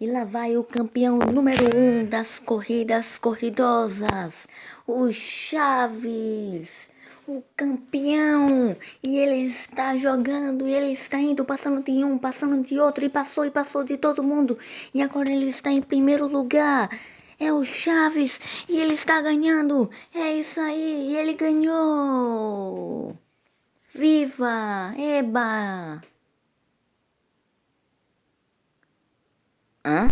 E lá vai o campeão número um das corridas corridosas, o Chaves, o campeão. E ele está jogando, e ele está indo, passando de um, passando de outro, e passou e passou de todo mundo. E agora ele está em primeiro lugar. É o Chaves e ele está ganhando. É isso aí, e ele ganhou. Viva! Eba! Hã?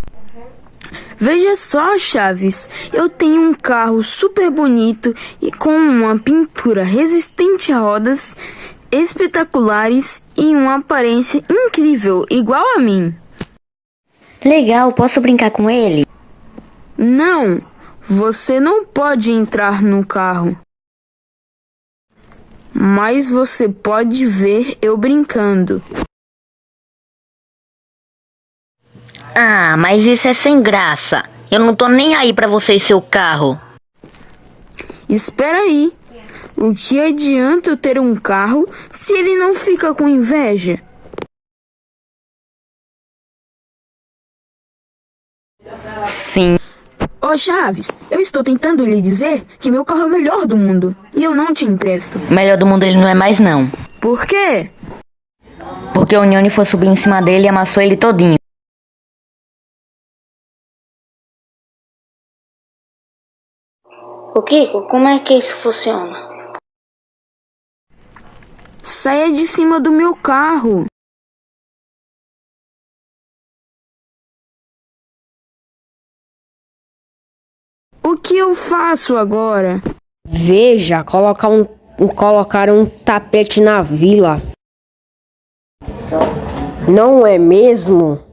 Veja só, Chaves, eu tenho um carro super bonito e com uma pintura resistente a rodas espetaculares e uma aparência incrível, igual a mim. Legal, posso brincar com ele? Não, você não pode entrar no carro. Mas você pode ver eu brincando. Ah, mas isso é sem graça. Eu não tô nem aí pra você e seu carro. Espera aí. O que adianta eu ter um carro se ele não fica com inveja? Sim. Ô Chaves, eu estou tentando lhe dizer que meu carro é o melhor do mundo e eu não te empresto. Melhor do mundo ele não é mais não. Por quê? Porque o Nhone foi subir em cima dele e amassou ele todinho. O Kiko, como é que isso funciona? Saia de cima do meu carro. O que eu faço agora? Veja, colocar um, colocar um tapete na vila. Não é mesmo?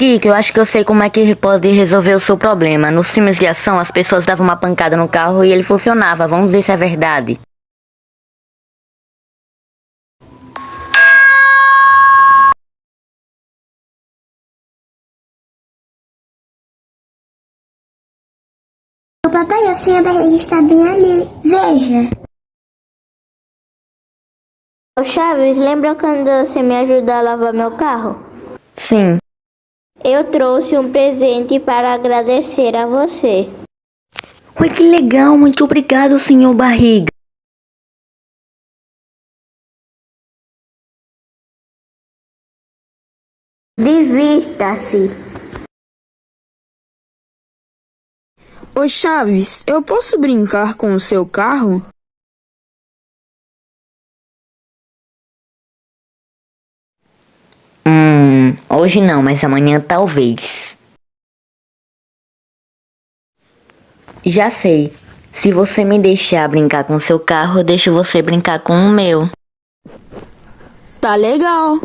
Kiko, eu acho que eu sei como é que pode resolver o seu problema. Nos filmes de ação, as pessoas davam uma pancada no carro e ele funcionava. Vamos ver se é verdade. O papai, a sua barriga está bem ali. Veja. Ô Chaves, lembra quando você me ajudou a lavar meu carro? Sim. Eu trouxe um presente para agradecer a você. Oi, que legal. Muito obrigado, senhor Barriga. Divirta-se. Ô Chaves, eu posso brincar com o seu carro? Hoje não, mas amanhã talvez. Já sei. Se você me deixar brincar com seu carro, eu deixo você brincar com o meu. Tá legal.